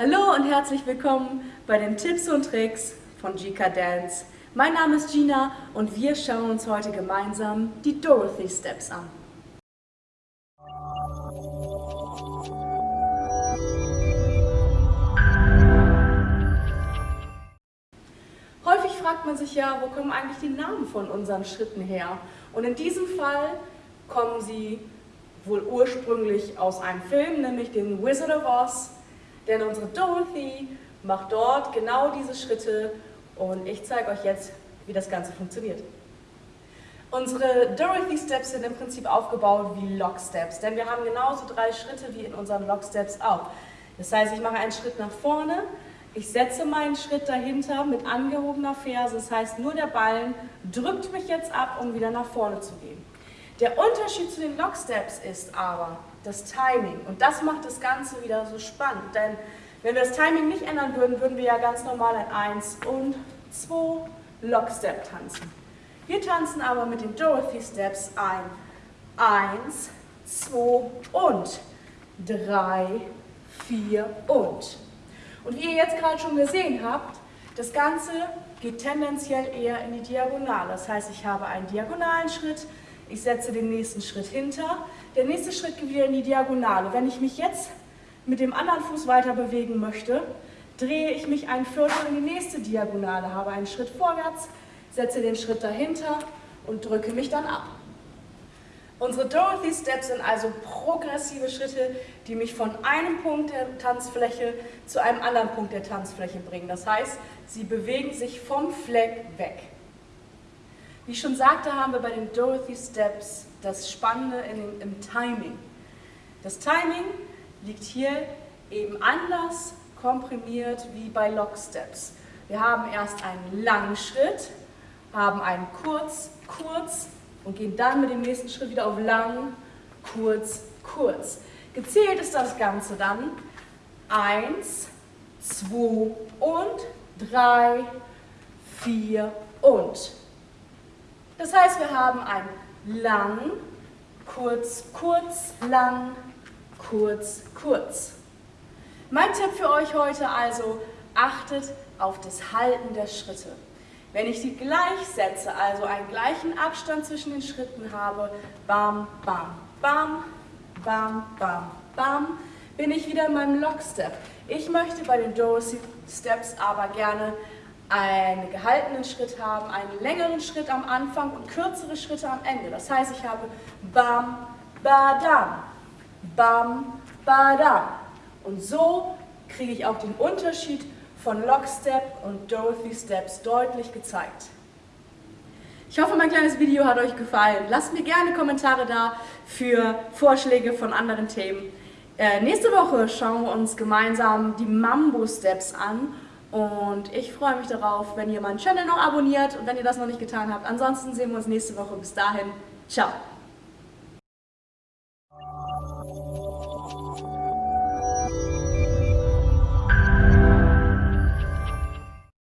Hallo und herzlich willkommen bei den Tipps und Tricks von Gika Dance. Mein Name ist Gina und wir schauen uns heute gemeinsam die Dorothy Steps an. Häufig fragt man sich ja, wo kommen eigentlich die Namen von unseren Schritten her? Und in diesem Fall kommen sie wohl ursprünglich aus einem Film, nämlich den Wizard of Oz, denn unsere Dorothy macht dort genau diese Schritte und ich zeige euch jetzt, wie das Ganze funktioniert. Unsere Dorothy Steps sind im Prinzip aufgebaut wie Lock Steps, denn wir haben genauso drei Schritte wie in unseren Lock Steps auch. Das heißt, ich mache einen Schritt nach vorne, ich setze meinen Schritt dahinter mit angehobener Ferse, das heißt nur der Ballen drückt mich jetzt ab, um wieder nach vorne zu gehen. Der Unterschied zu den Lock Steps ist aber das Timing und das macht das Ganze wieder so spannend, denn wenn wir das Timing nicht ändern würden, würden wir ja ganz normal ein 1 und 2 Lock Step tanzen. Wir tanzen aber mit den Dorothy Steps ein 1, 2 und 3, 4 und. Und wie ihr jetzt gerade schon gesehen habt, das Ganze geht tendenziell eher in die Diagonale. Das heißt, ich habe einen diagonalen Schritt, ich setze den nächsten Schritt hinter, der nächste Schritt geht wieder in die Diagonale. Wenn ich mich jetzt mit dem anderen Fuß weiter bewegen möchte, drehe ich mich ein Viertel in die nächste Diagonale, habe einen Schritt vorwärts, setze den Schritt dahinter und drücke mich dann ab. Unsere Dorothy Steps sind also progressive Schritte, die mich von einem Punkt der Tanzfläche zu einem anderen Punkt der Tanzfläche bringen. Das heißt, sie bewegen sich vom Fleck weg. Wie ich schon sagte, haben wir bei den Dorothy Steps das Spannende in, im Timing. Das Timing liegt hier eben anders komprimiert wie bei Lock Steps. Wir haben erst einen langen Schritt, haben einen kurz, kurz und gehen dann mit dem nächsten Schritt wieder auf lang, kurz, kurz. Gezählt ist das Ganze dann 1, 2 und 3, 4 und. Das heißt, wir haben ein lang, kurz, kurz, lang, kurz, kurz. Mein Tipp für euch heute also, achtet auf das Halten der Schritte. Wenn ich sie gleich setze, also einen gleichen Abstand zwischen den Schritten habe, bam, bam, bam, bam, bam, bam, bin ich wieder in meinem Lockstep. Ich möchte bei den Dorothy Steps aber gerne einen gehaltenen Schritt haben, einen längeren Schritt am Anfang und kürzere Schritte am Ende. Das heißt, ich habe bam, badam, bam, badam. Und so kriege ich auch den Unterschied von Lockstep und Dorothy Steps deutlich gezeigt. Ich hoffe, mein kleines Video hat euch gefallen. Lasst mir gerne Kommentare da für Vorschläge von anderen Themen. Äh, nächste Woche schauen wir uns gemeinsam die Mambo Steps an und ich freue mich darauf, wenn ihr meinen Channel noch abonniert und wenn ihr das noch nicht getan habt. Ansonsten sehen wir uns nächste Woche. Bis dahin, ciao!